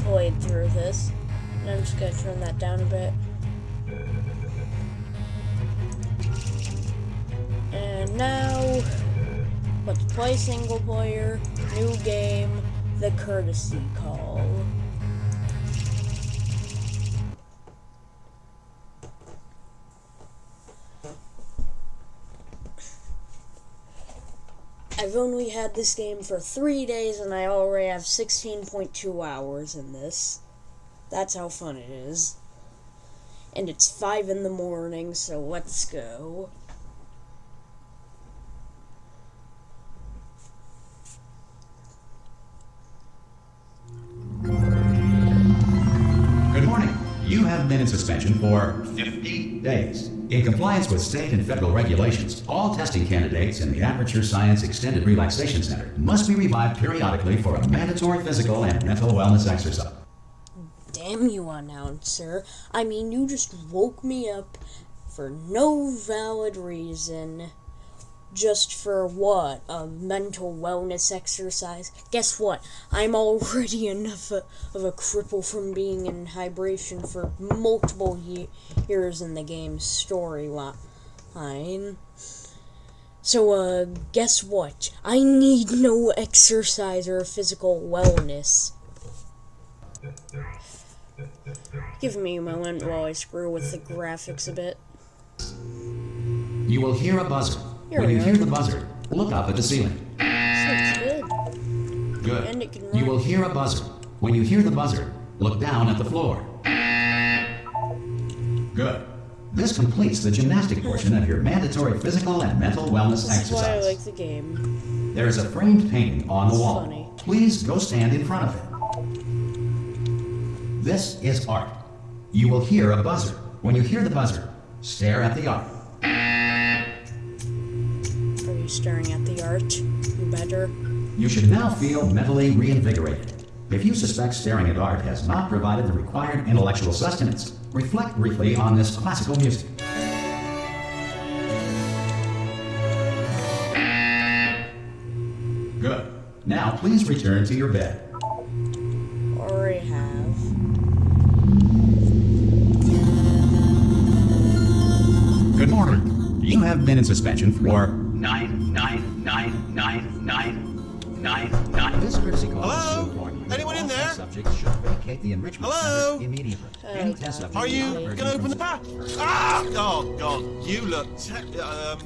played through this, and I'm just gonna turn that down a bit. And now, let's play single player, new game, The Courtesy Call. I've only had this game for three days and I already have 16.2 hours in this. That's how fun it is. And it's 5 in the morning, so let's go. Good morning. You have been in suspension for 50 days. In compliance with state and federal regulations, all testing candidates in the Aperture Science Extended Relaxation Center must be revived periodically for a mandatory physical and mental wellness exercise. Damn you, announcer. I mean, you just woke me up for no valid reason. Just for what? A mental wellness exercise? Guess what? I'm already enough of a cripple from being in hibernation for multiple ye- years in the game's storyline. So, uh, guess what? I need no exercise or physical wellness. Give me a moment while I screw with the graphics a bit. You will hear a buzzer. When you hear the buzzer, look up at the ceiling. Good. Good. And it can You will hear a buzzer. When you hear the buzzer, look down at the floor. Good. This completes the gymnastic portion of your mandatory physical and mental wellness This is why I exercise. like the game. There is a framed painting on the wall. funny. Please go stand in front of it. This is art. You will hear a buzzer. When you hear the buzzer, stare at the art. You staring at the art? You better. You should now feel mentally reinvigorated. If you suspect staring at art has not provided the required intellectual sustenance, reflect briefly on this classical music. Good. Now please return to your bed. Already have. Good morning. You have been in suspension for nine, nine, nine, nine. This courtesy call Hello? is to inform you Anyone in there? Subjects should vacate the enrichment Hello? center immediately. Any test subject Are you not going reverting to open the back? Ah! Oh, God. You look te- um,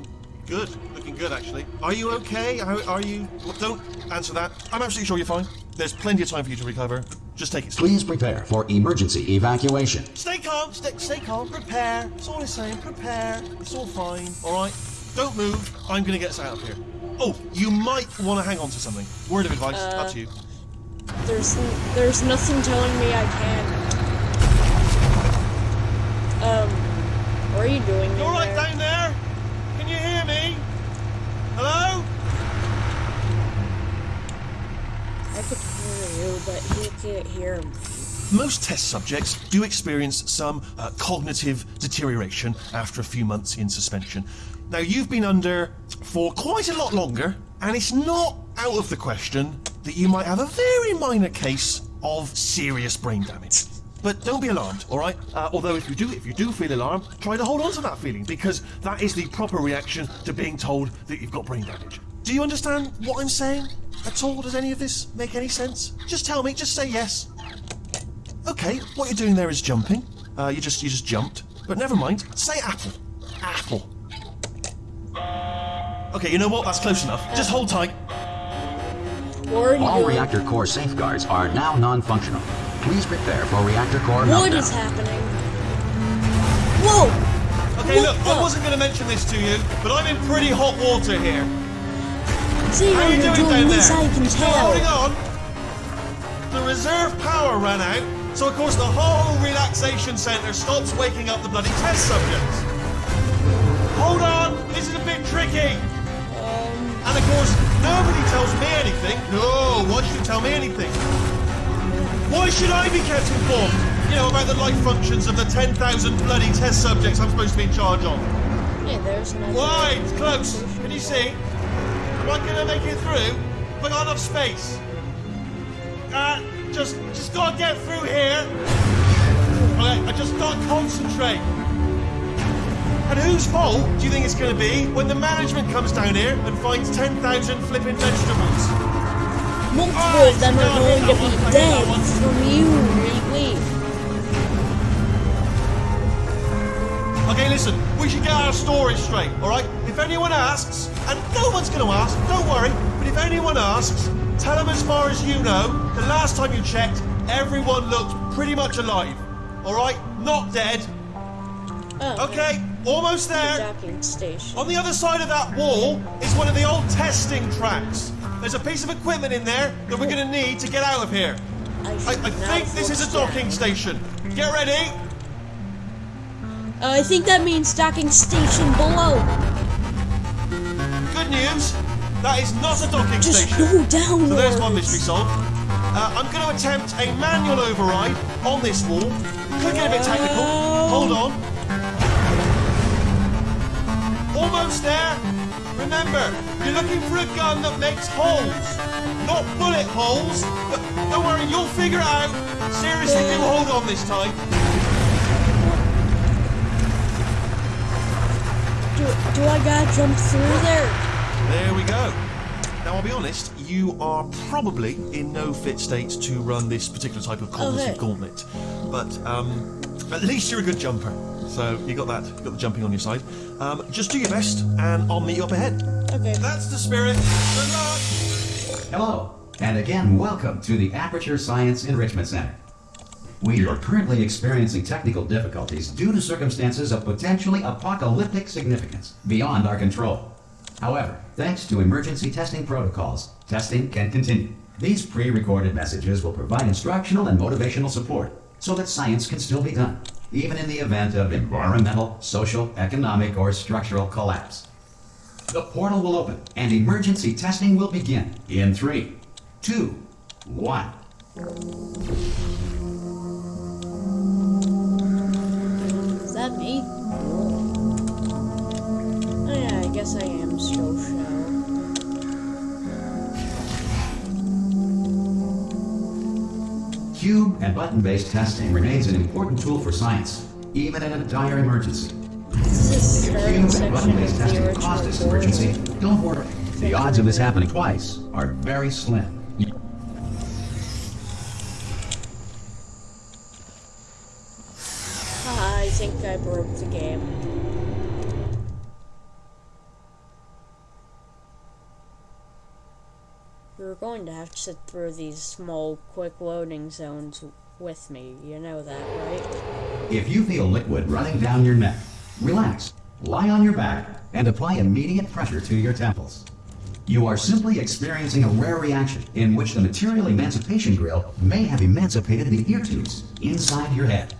good. Looking good, actually. Are you okay? How, are you... Well, don't answer that. I'm absolutely sure you're fine. There's plenty of time for you to recover. Just take it. Please prepare for emergency evacuation. Stay calm. Stay, stay calm. Prepare. It's all I'm saying. Prepare. It's all fine. All right? Don't move. I'm going to get us out of here. Oh, you might want to hang on to something. Word of advice. Uh, Up to you. There's there's nothing telling me I can. Um, what are you doing? You all in right there? down there? Can you hear me? Hello? I could hear you, but he can't hear me. Most test subjects do experience some uh, cognitive deterioration after a few months in suspension. Now, you've been under for quite a lot longer, and it's not out of the question that you might have a very minor case of serious brain damage. But don't be alarmed, all right? Uh, although if you do, if you do feel alarmed, try to hold on to that feeling because that is the proper reaction to being told that you've got brain damage. Do you understand what I'm saying at all? Does any of this make any sense? Just tell me. Just say yes. Okay, what you're doing there is jumping. Uh, you just you just jumped. But never mind. Say apple. Apple. Okay, you know what? That's close enough. Just hold tight. What All reactor core safeguards are now non-functional. Please prepare for reactor core What meltdown. is happening? Whoa! Okay, What look, I wasn't going to mention this to you, but I'm in pretty hot water here. See How how are you you're doing doing down this, there? I can Still holding on. The reserve power ran out, so of course the whole relaxation centre stops waking up the bloody test subjects. Hold on, this is a bit tricky. Course, nobody tells me anything. No, why should you tell me anything? Why should I be kept informed? You know, about the life functions of the 10,000 bloody test subjects I'm supposed to be in charge of. yeah, there's another. Why? It's close. Can you see? Am I gonna make it through? I got enough space? Uh, just, just gotta get through here. Okay, I just gotta concentrate. And whose fault do you think it's gonna be when the management comes down here and finds 10,000 flipping vegetables? Multiple of them are going to be dead from you. Okay, listen, we should get our story straight, alright? If anyone asks, and no one's gonna ask, don't worry, but if anyone asks, tell them as far as you know, the last time you checked, everyone looked pretty much alive. Alright? Not dead. Oh, Okay, almost there. docking station. On the other side of that wall is one of the old testing tracks. There's a piece of equipment in there that we're gonna need to get out of here. I, should I think this is a docking down. station. Get ready. Uh, I think that means docking station below. Good news. That is not a docking Just station. go downwards. So there's one mystery solved. Uh, I'm going to attempt a manual override on this wall. Could get a bit technical. Hold on. Almost there. Remember, you're looking for a gun that makes holes, not bullet holes. But don't worry, you'll figure it out. Seriously, do hold on this time. Do, do I gotta jump through there? There we go. Now, I'll be honest, you are probably in no fit state to run this particular type of cognitive Okay. gauntlet. But um, at least you're a good jumper. So you got that, you got the jumping on your side. Um, just do your best, and I'll meet you up ahead. Okay. That's the spirit. Good luck. Hello, and again, welcome to the Aperture Science Enrichment Center. We are currently experiencing technical difficulties due to circumstances of potentially apocalyptic significance beyond our control. However, thanks to emergency testing protocols, testing can continue. These pre-recorded messages will provide instructional and motivational support so that science can still be done, even in the event of environmental, social, economic, or structural collapse. The portal will open and emergency testing will begin in three, two, one. Is that me? And button based testing remains an important tool for science, even in a dire emergency. If starting and button-based testing caused this emergency, don't worry. The odds of this happening twice are very slim. Haha, I think I broke the game. You're going to have to sit through these small, quick loading zones with me. You know that, right? If you feel liquid running down your neck, relax, lie on your back, and apply immediate pressure to your temples. You are simply experiencing a rare reaction in which the material emancipation grill may have emancipated the ear tubes inside your head.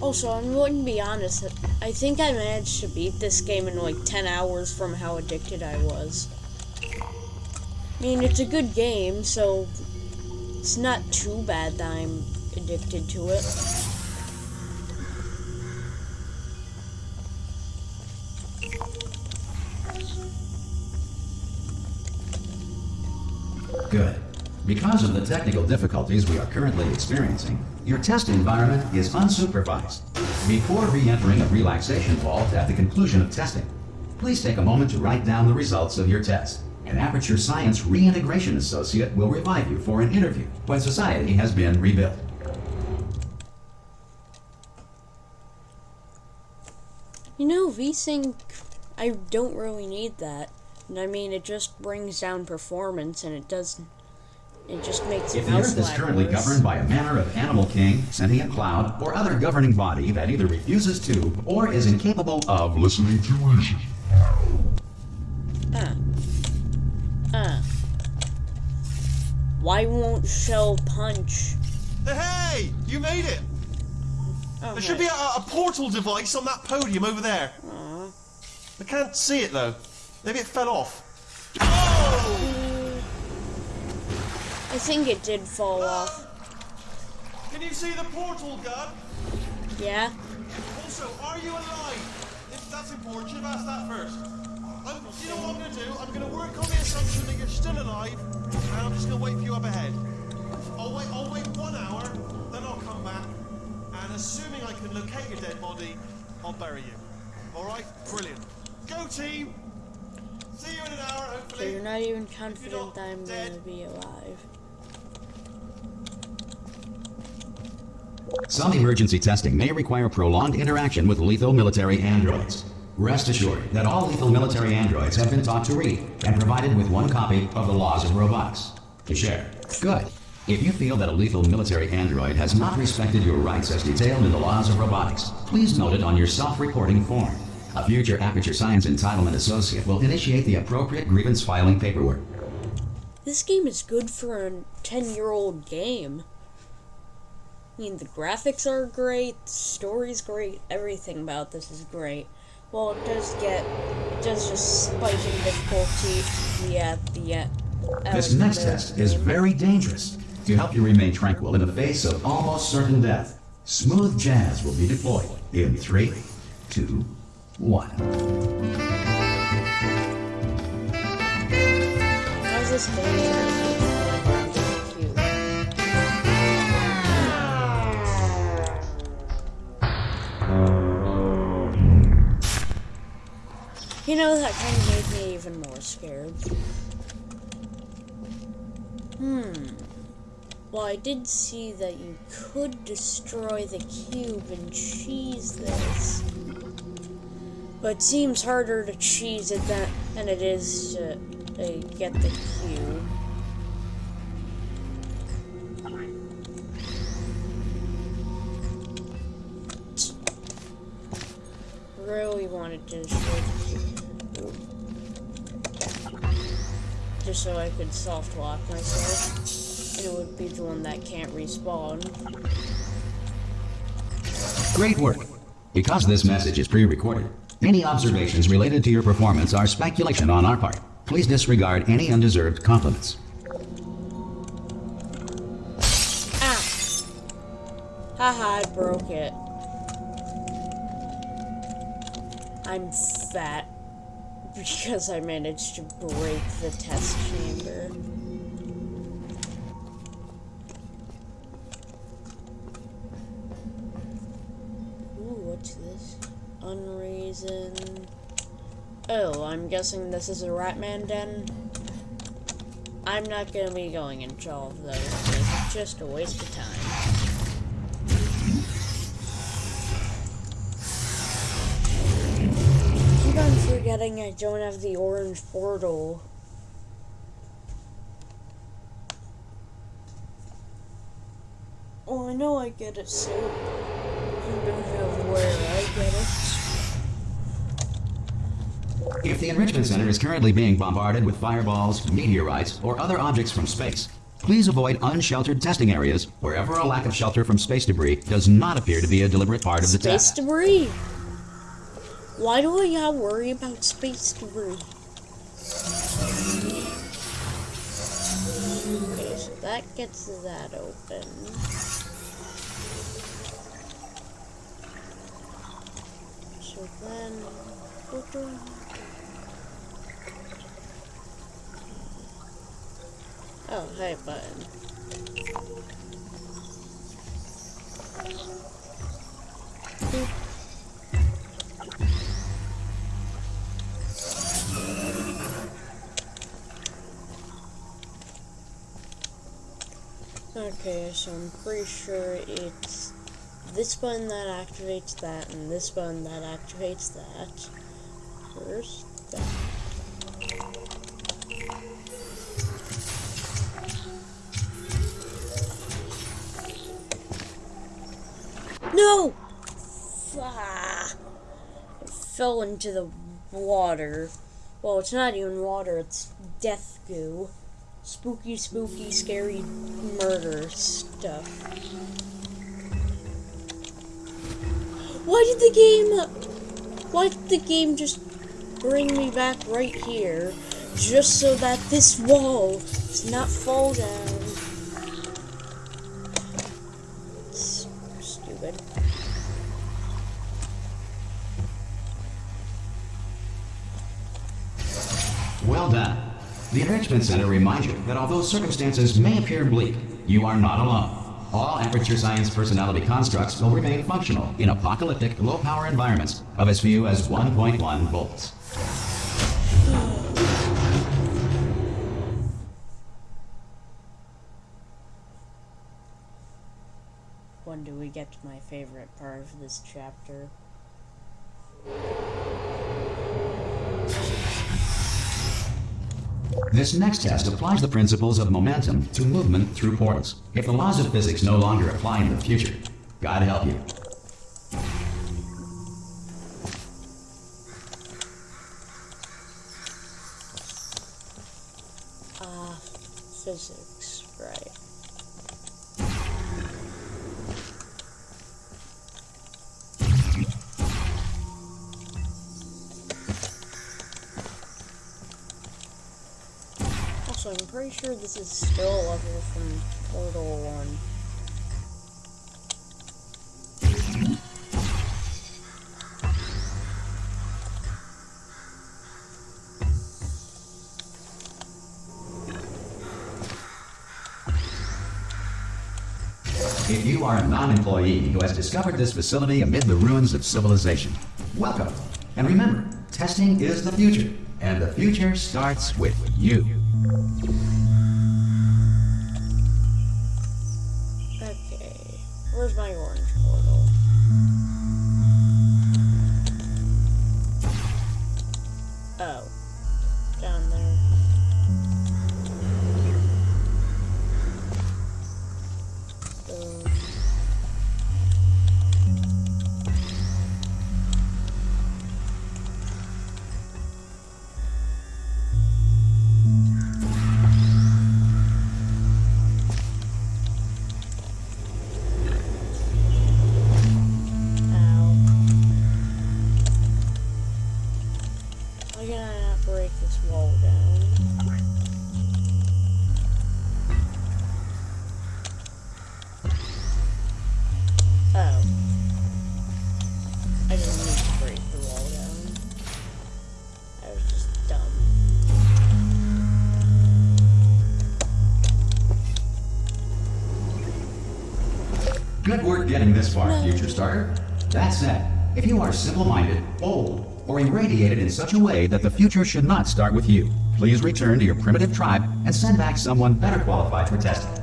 Also, I'm going to be honest. I think I managed to beat this game in like 10 hours from how addicted I was. I mean, it's a good game, so it's not too bad that I'm addicted to it. Good. Because of the technical difficulties we are currently experiencing, your test environment is unsupervised. Before re-entering a relaxation vault at the conclusion of testing, please take a moment to write down the results of your test. An Aperture Science Reintegration Associate will revive you for an interview when society has been rebuilt. You know, VSync, I don't really need that. And I mean, it just brings down performance and it doesn't. It just makes If the Earth is currently worse. governed by a manner of animal king, sentient cloud, or other governing body that either refuses to or is incapable of listening to reason, Uh. Uh. Why won't Shell punch? Hey, you made it. Oh, There should be a, a portal device on that podium over there. I can't see it though. Maybe it fell off. Oh! I think it did fall off. Can you see the portal gun? Yeah? Also, are you alive? If that's important, should have asked that first. I'm, you know what I'm going to do? I'm going to work on the assumption that you're still alive, and I'm just going to wait for you up ahead. I'll wait, I'll wait one hour, then I'll come back, and assuming I can locate your dead body, I'll bury you. All right? Brilliant. Go team! See you in an hour, So hopefully. you're not even confident not that I'm gonna be alive. Some emergency testing may require prolonged interaction with lethal military androids. Rest assured that all lethal military androids have been taught to read and provided with one copy of the laws of robotics to share. Good. If you feel that a lethal military android has not respected your rights as detailed in the laws of robotics, please note it on your self-reporting form. A future Aperture Science Entitlement Associate will initiate the appropriate grievance filing paperwork. This game is good for a 10 year old game. I mean, the graphics are great, the story's great, everything about this is great. Well, it does get, it does just spike in difficulty yeah, the end. This next test is very dangerous. To help you remain tranquil in the face of almost certain death, smooth jazz will be deployed in three, two, one. How's this dangerous? You know, that kind of made me even more scared. Hmm. Well, I did see that you could destroy the cube and cheese this. But seems harder to cheese it than, than it is to, to get the cube. Could soft lock myself. And it would be the one that can't respawn. Great work. Because this message is pre-recorded, any observations related to your performance are speculation on our part. Please disregard any undeserved compliments. Ah! Haha, I broke it. I'm fat because I managed to break the test chamber. Ooh, what's this? Unreason. Oh, I'm guessing this is a Ratman den. I'm not gonna be going all of those. It's just a waste of time. Forgetting I don't have the orange portal. Oh, I know I get it soon. I don't know where I get it. If the Enrichment Center is currently being bombarded with fireballs, meteorites, or other objects from space, please avoid unsheltered testing areas wherever a lack of shelter from space debris does not appear to be a deliberate part of the Space test. Space debris. Why do gotta worry about space debris? Okay, so that gets that open. So then, Oh, hey, button. Boop. Okay, so I'm pretty sure it's this button that activates that and this button that activates that. First, that. No! Ah, it fell into the water. Well, it's not even water, it's death goo. Spooky, spooky, scary murder stuff. Why did the game. Why did the game just bring me back right here? Just so that this wall does not fall down. The Enrichment Center reminds you that although circumstances may appear bleak, you are not alone. All Aperture Science personality constructs will remain functional in apocalyptic, low-power environments of as few as 1.1 volts. When do we get to my favorite part of this chapter? This next test applies the principles of momentum to movement through portals. If the laws of physics no longer apply in the future, God help you. This is still level from Portal 1. If you are a non-employee who has discovered this facility amid the ruins of civilization, welcome. And remember, testing is the future, and the future starts with you. Oh. I didn't need to break the wall down. I was just dumb. Good work getting this far, future starter. That said, if you are simple-minded, old, or irradiated in such a way that the future should not start with you, please return to your primitive tribe and send back someone better qualified for testing.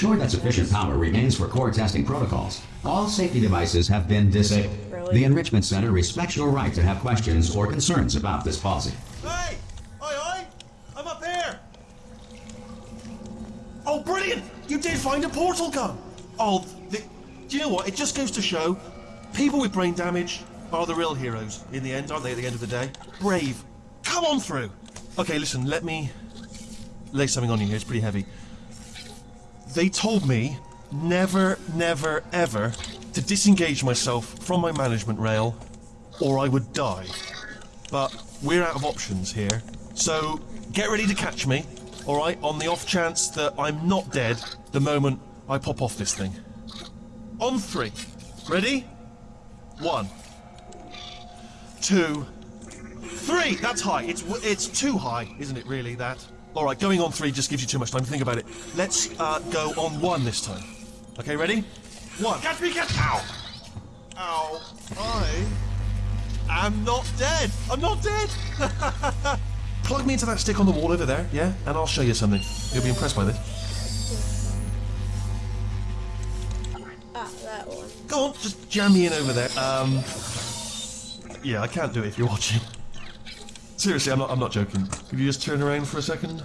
Ensure that sufficient power remains for core testing protocols, all safety devices have been disabled. Really? The Enrichment Center respects your right to have questions or concerns about this policy. Hey! Oi, oi! I'm up here! Oh, brilliant! You did find a portal gun! Oh, the, do you know what? It just goes to show people with brain damage are the real heroes in the end, aren't they, at the end of the day? Brave. Come on through! Okay, listen, let me lay something on you here. It's pretty heavy. They told me never, never, ever to disengage myself from my management rail or I would die. But we're out of options here. So get ready to catch me, alright, on the off chance that I'm not dead the moment I pop off this thing. On three. Ready? One. Two. Three! That's high. It's it's too high, isn't it, really, that? Alright, going on three just gives you too much time to think about it. Let's uh, go on one this time. Okay, ready? One. Catch me, catch. Ow! Ow. I I'm not dead. I'm not dead. Plug me into that stick on the wall over there, yeah, and I'll show you something. You'll be impressed by this. Ah, that one. Go on, just jam me in over there. Um, yeah, I can't do it if you're watching. Seriously, I'm not. I'm not joking. Could you just turn around for a second?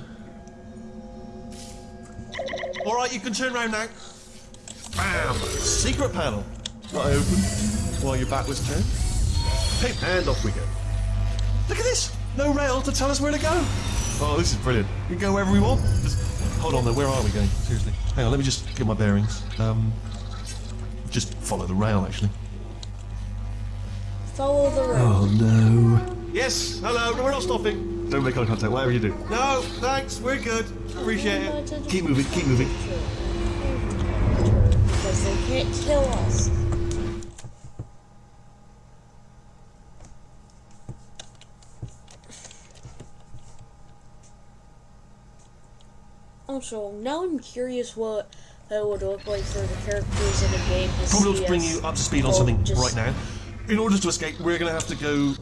All right, you can turn around now. Bam! Secret panel. Not open. While your back was turned. Hey, and off we go. Look at this! No rail to tell us where to go. Oh, this is brilliant. We can go wherever we want. Just hold on though. Where are we going? Seriously. Hang on. Let me just get my bearings. Um, just follow the rail actually. Follow the rail. Oh no. Yes, hello, no, we're not stopping. Don't make eye contact, whatever you do. No, thanks, we're good. Appreciate it. Keep moving, keep moving. Because they can't kill us. Also, now I'm curious what it would look like for the characters in the game to Probably see to bring us you up to speed on something just, right now. In order to escape, we're gonna have to go.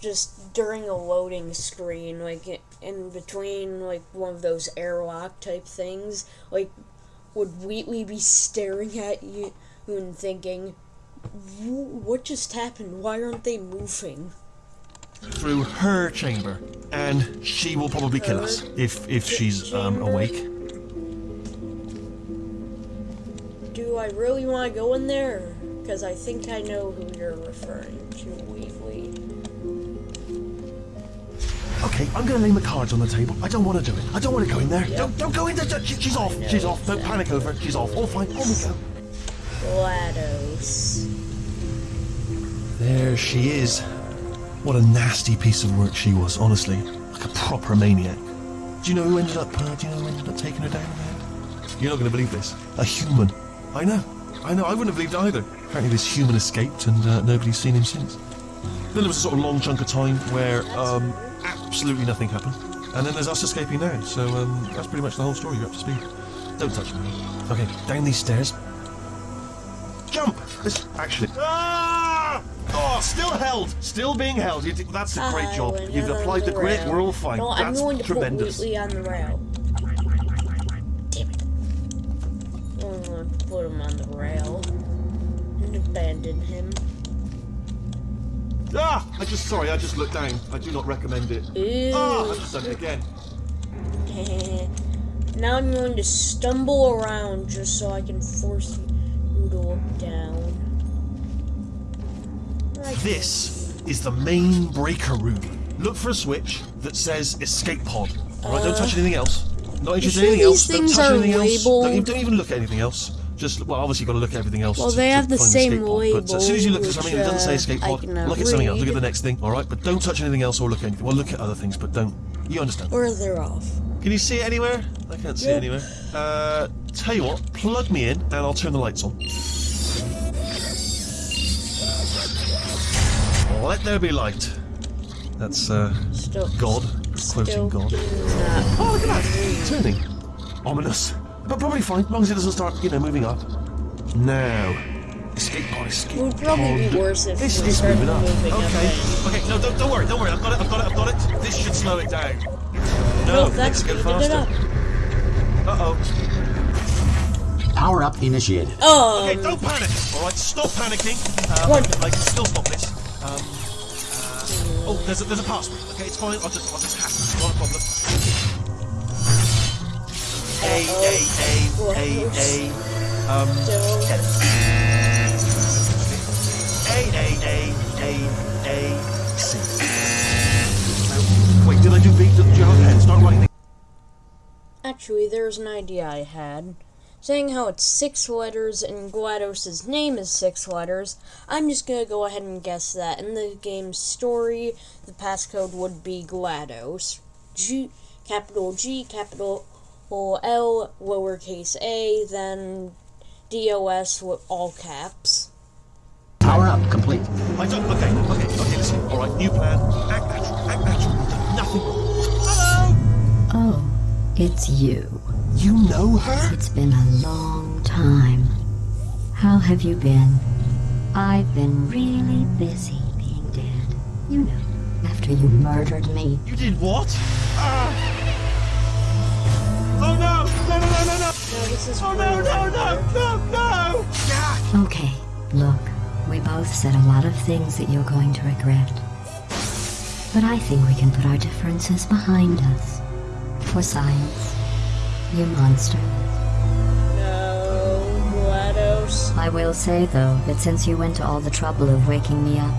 Just during a loading screen, like in between, like one of those airlock type things, like would Wheatley be staring at you and thinking, "What just happened? Why aren't they moving?" through her chamber, and she will probably kill us if if she's um, awake. Do I really want to go in there? Because I think I know who you're referring to, Okay, I'm gonna lay my cards on the table. I don't want to do it. I don't want to go in there. Don't don't go in there. She- she's off. She's off. Don't panic over. it. She's off. All fine. On we go. GLaDOS. There she is. What a nasty piece of work she was, honestly. Like a proper maniac. Do you know who ended up? Uh, do you know who ended up taking her down? There? You're not going to believe this. A human. I know. I know. I wouldn't have believed either. Apparently, this human escaped, and uh, nobody's seen him since. Then there was a sort of long chunk of time where um, absolutely nothing happened, and then there's us escaping now. So um, that's pretty much the whole story. You're up to speed. Don't touch me. Okay, down these stairs. Jump! This, actually. Ah! Oh, still held. Still being held. That's a great I job. You've applied the grit. rail. We're all fine. No, I'm going to tremendous. put on the rail. Damn it. I'm going to put him on the rail and abandon him. Ah! I just sorry. I just looked down. I do not recommend it. Ew. Ah! I've just done it again. now I'm going to stumble around just so I can force you to look down. Right. This is the main breaker room. Look for a switch that says escape pod. All right, don't touch anything else. Not interested in Uh, anything else. Don't touch anything else. Don't, don't even look at anything else. Just well, obviously you've got to look at everything else. Well, to- they have the same pod. But as soon as you look at something that doesn't say which, escape uh, pod, look at something else. Look at the next thing. All right, but don't touch anything else or look at anything. Well, look at other things, but don't. You understand? Or they're off. Can you see it anywhere? I can't see Yeah. it anywhere. Uh, tell you what, plug me in and I'll turn the lights on. Let there be light. That's uh, Still. God, quoting God. Oh, look at that! Turning. Ominous. But probably fine, as long as it doesn't start, you know, moving up. Now. Escape pod, escape It would probably be pod. worse if This we is started moving up. moving okay. then. Okay, no, don't, don't worry, don't worry. I've got it, I've got it, I've got it. This should slow it down. No, No, it that's makes it speeded go faster. Uh oh. Power up initiated. Um, Okay, don't panic. All right, stop panicking. Um, What? I can still stop this. Um, uh, oh, there's a, there's a password. Okay, it's fine. I'll just I'll just hack it. Not a problem. A A A A. Um, A A A C. Now, Wait, did I do B? Did you have a pen? Start. Actually, there's an idea I had. Saying how it's six letters and GLaDOS' name is six letters, I'm just gonna go ahead and guess that in the game's story, the passcode would be GLaDOS. G, capital G, capital L, lowercase a, then DOS with all caps. Power up complete. I don't. Okay, okay, okay. Listen. All right, new plan. Act natural. Act natural. Nothing. Hello. Oh, it's you. You know her? It's been a long time. How have you been? I've been really busy being dead. You know, after you murdered me. You did what? Ah! This is Oh no! No! No! No! No! Okay, look, we both said a lot of things that you're going to regret. But I think we can put our differences behind us. For science. You monster. No, GLaDOS. I will say, though, that since you went to all the trouble of waking me up,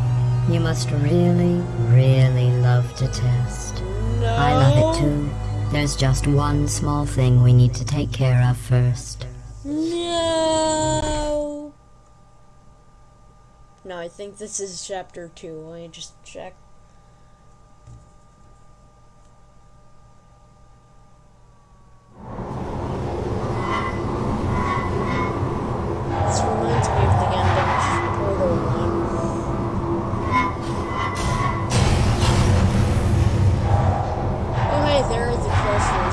you must really, really love to test. No. I love it too. There's just one small thing we need to take care of first. No. No, I think this is chapter two. Let me just check.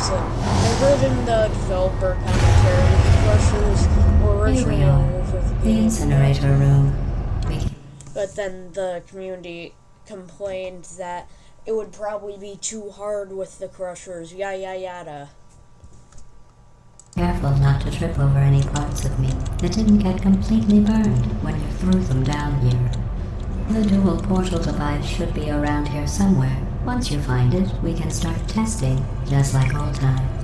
Crushers. I heard in the developer commentary Crushers were originally over the The incinerator room. But then the community complained that it would probably be too hard with the Crushers, yada yada yada. Careful not to trip over any parts of me that didn't get completely burned when you threw them down here. The dual portal device should be around here somewhere. Once you find it, we can start testing, just like old times.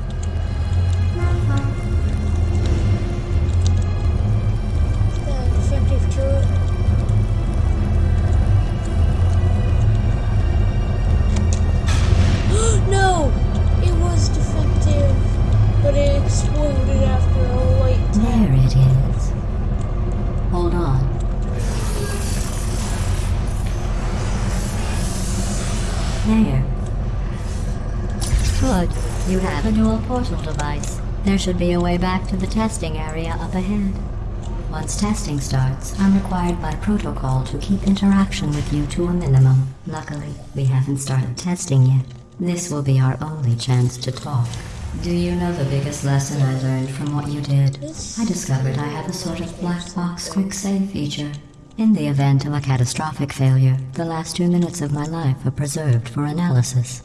Good. You have a dual portal device. There should be a way back to the testing area up ahead. Once testing starts, I'm required by protocol to keep interaction with you to a minimum. Luckily, we haven't started testing yet. This will be our only chance to talk. Do you know the biggest lesson I learned from what you did? I discovered I have a sort of black box quick save feature. In the event of a catastrophic failure, the last two minutes of my life are preserved for analysis.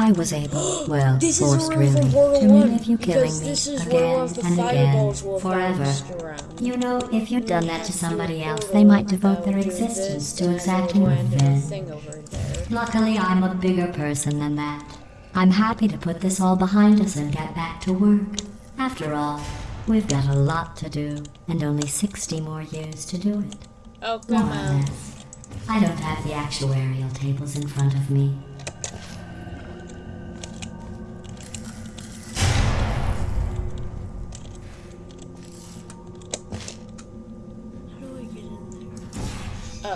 I was able, well, This forced really, to 1, relive you killing me this is where again all of the and again, fireballs will have forever. You know, if you'd done that to somebody else, they might devote their existence to exacting it'll land in a revenge. thing over there. Luckily, I'm a bigger person than that. I'm happy to put this all behind us and get back to work. After all, we've got a lot to do, and only 60 more years to do it. Oh, come on. I don't have the actuarial tables in front of me.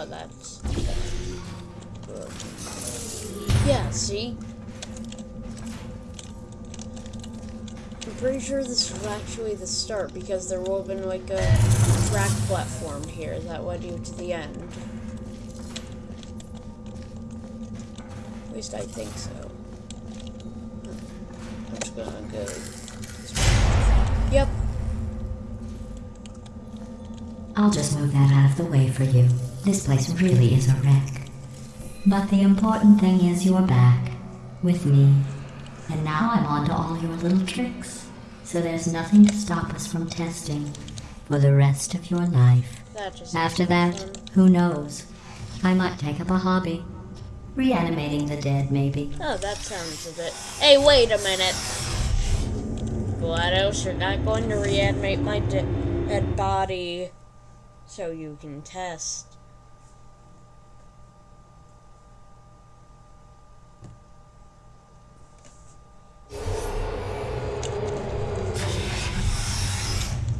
That's. Yeah, see? I'm pretty sure this is actually the start because there will have been like a track platform here that led you to the end. At least I think so. I'm just gonna go. Yep, I'll just move that out of the way for you. This place really is a wreck. But the important thing is you're back. With me. And now I'm on to all your little tricks. So there's nothing to stop us from testing. For the rest of your life. that. After that, fun. who knows? I might take up a hobby. Reanimating the dead, maybe. Oh, that sounds a bit. Hey, wait a minute. GLaDOS, you're not going to reanimate my dead body so you can test.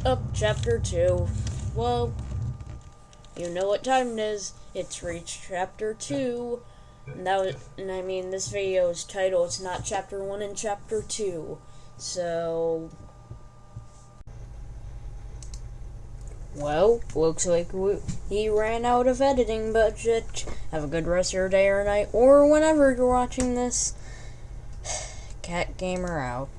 Up, chapter 2. Well, you know what time it is. It's reached chapter 2. And that was, and I mean, this video's title is not chapter 1 and chapter 2. So. Well, looks like we, he ran out of editing budget. Have a good rest of your day or night, or whenever you're watching this. Cat Gamer out.